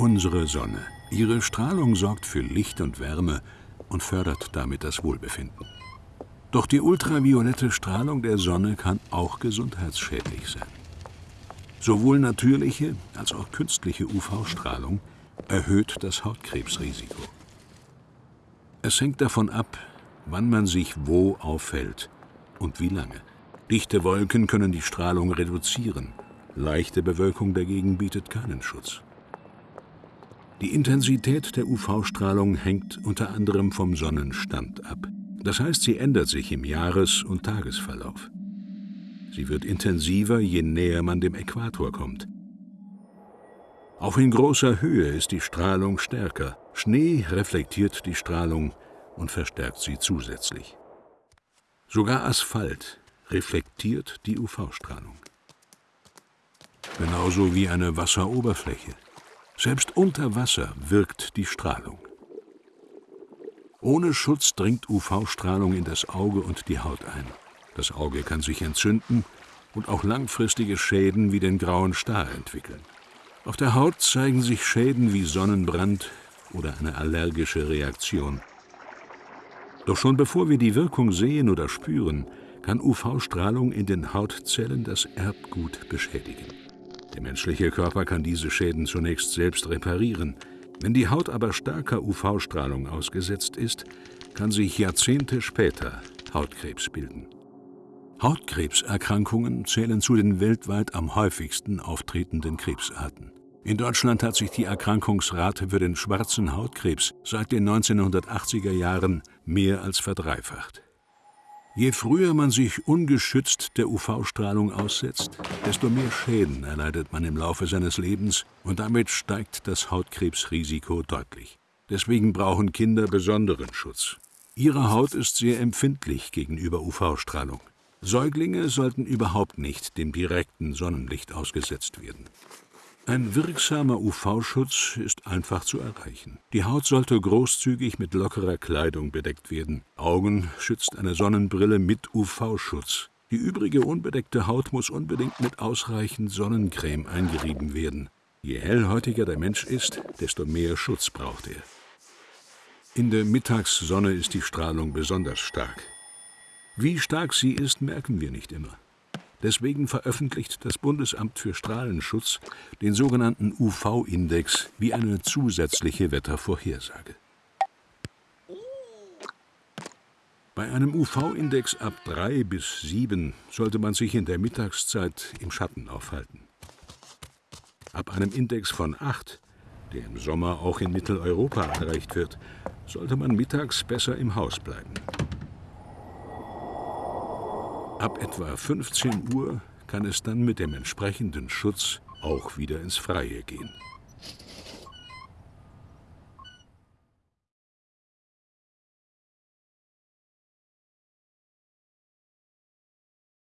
Unsere Sonne. Ihre Strahlung sorgt für Licht und Wärme und fördert damit das Wohlbefinden. Doch die ultraviolette Strahlung der Sonne kann auch gesundheitsschädlich sein. Sowohl natürliche als auch künstliche UV-Strahlung erhöht das Hautkrebsrisiko. Es hängt davon ab, wann man sich wo aufhält und wie lange. Dichte Wolken können die Strahlung reduzieren, leichte Bewölkung dagegen bietet keinen Schutz. Die Intensität der UV-Strahlung hängt unter anderem vom Sonnenstand ab. Das heißt, sie ändert sich im Jahres- und Tagesverlauf. Sie wird intensiver, je näher man dem Äquator kommt. Auch in großer Höhe ist die Strahlung stärker. Schnee reflektiert die Strahlung und verstärkt sie zusätzlich. Sogar Asphalt reflektiert die UV-Strahlung. Genauso wie eine Wasseroberfläche. Selbst unter Wasser wirkt die Strahlung. Ohne Schutz dringt UV-Strahlung in das Auge und die Haut ein. Das Auge kann sich entzünden und auch langfristige Schäden wie den grauen Star entwickeln. Auf der Haut zeigen sich Schäden wie Sonnenbrand oder eine allergische Reaktion. Doch schon bevor wir die Wirkung sehen oder spüren, kann UV-Strahlung in den Hautzellen das Erbgut beschädigen. Der menschliche Körper kann diese Schäden zunächst selbst reparieren. Wenn die Haut aber starker UV-Strahlung ausgesetzt ist, kann sich Jahrzehnte später Hautkrebs bilden. Hautkrebserkrankungen zählen zu den weltweit am häufigsten auftretenden Krebsarten. In Deutschland hat sich die Erkrankungsrate für den schwarzen Hautkrebs seit den 1980er Jahren mehr als verdreifacht. Je früher man sich ungeschützt der UV-Strahlung aussetzt, desto mehr Schäden erleidet man im Laufe seines Lebens und damit steigt das Hautkrebsrisiko deutlich. Deswegen brauchen Kinder besonderen Schutz. Ihre Haut ist sehr empfindlich gegenüber UV-Strahlung. Säuglinge sollten überhaupt nicht dem direkten Sonnenlicht ausgesetzt werden. Ein wirksamer UV-Schutz ist einfach zu erreichen. Die Haut sollte großzügig mit lockerer Kleidung bedeckt werden. Augen schützt eine Sonnenbrille mit UV-Schutz. Die übrige unbedeckte Haut muss unbedingt mit ausreichend Sonnencreme eingerieben werden. Je hellhäutiger der Mensch ist, desto mehr Schutz braucht er. In der Mittagssonne ist die Strahlung besonders stark. Wie stark sie ist, merken wir nicht immer. Deswegen veröffentlicht das Bundesamt für Strahlenschutz den sogenannten UV-Index wie eine zusätzliche Wettervorhersage. Bei einem UV-Index ab 3 bis 7 sollte man sich in der Mittagszeit im Schatten aufhalten. Ab einem Index von 8, der im Sommer auch in Mitteleuropa erreicht wird, sollte man mittags besser im Haus bleiben. Ab etwa 15 Uhr kann es dann mit dem entsprechenden Schutz auch wieder ins Freie gehen.